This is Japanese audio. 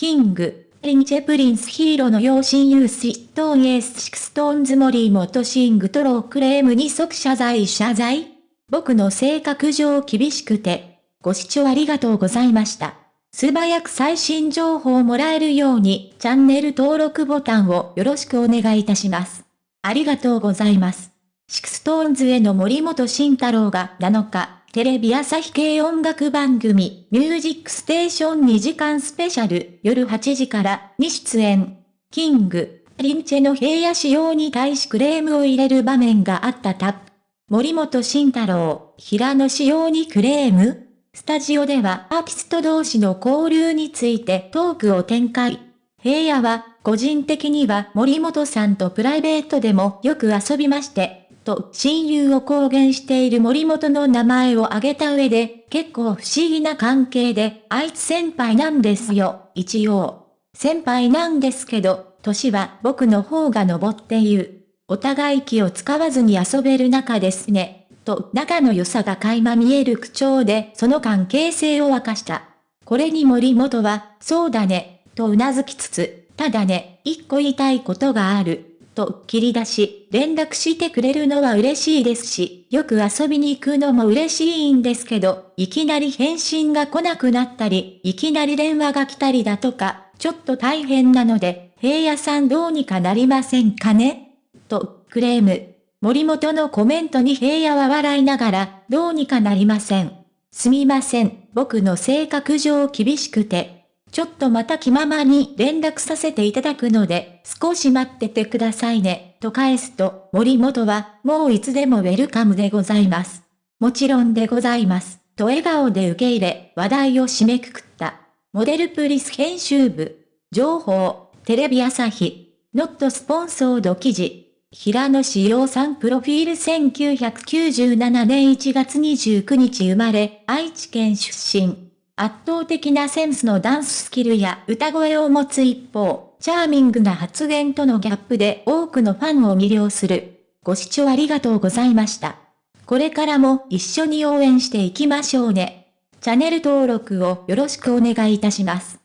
キング、リンチェプリンスヒーローの養親友ストーンエースシクストーンズ森本シングトロークレームに即謝罪謝罪僕の性格上厳しくて、ご視聴ありがとうございました。素早く最新情報をもらえるようにチャンネル登録ボタンをよろしくお願いいたします。ありがとうございます。シクストーンズへの森本慎太郎が7日、テレビ朝日系音楽番組、ミュージックステーション2時間スペシャル、夜8時からに出演。キング、リンチェの平野仕様に対しクレームを入れる場面があったタップ。森本慎太郎、平野仕様にクレームスタジオではアーティスト同士の交流についてトークを展開。平野は、個人的には森本さんとプライベートでもよく遊びまして、と親友を公言している森本の名前を挙げた上で、結構不思議な関係で、あいつ先輩なんですよ、一応。先輩なんですけど、年は僕の方が登っている。お互い気を使わずに遊べる仲ですね。と仲の良さが垣間見える口調でその関係性を明かした。これに森本は、そうだね、と頷きつつ、ただね、一個言いたいことがある。と切り出し、連絡してくれるのは嬉しいですし、よく遊びに行くのも嬉しいんですけど、いきなり返信が来なくなったり、いきなり電話が来たりだとか、ちょっと大変なので、平野さんどうにかなりませんかね？と、クレーム。森本のコメントに平野は笑いながら、どうにかなりません。すみません、僕の性格上厳しくて、ちょっとまた気ままに連絡させていただくので、少し待っててくださいね、と返すと、森本は、もういつでもウェルカムでございます。もちろんでございます、と笑顔で受け入れ、話題を締めくくった。モデルプリス編集部。情報、テレビ朝日。ノットスポンソード記事。平野志陽さんプロフィール1997年1月29日生まれ、愛知県出身。圧倒的なセンスのダンススキルや歌声を持つ一方、チャーミングな発言とのギャップで多くのファンを魅了する。ご視聴ありがとうございました。これからも一緒に応援していきましょうね。チャンネル登録をよろしくお願いいたします。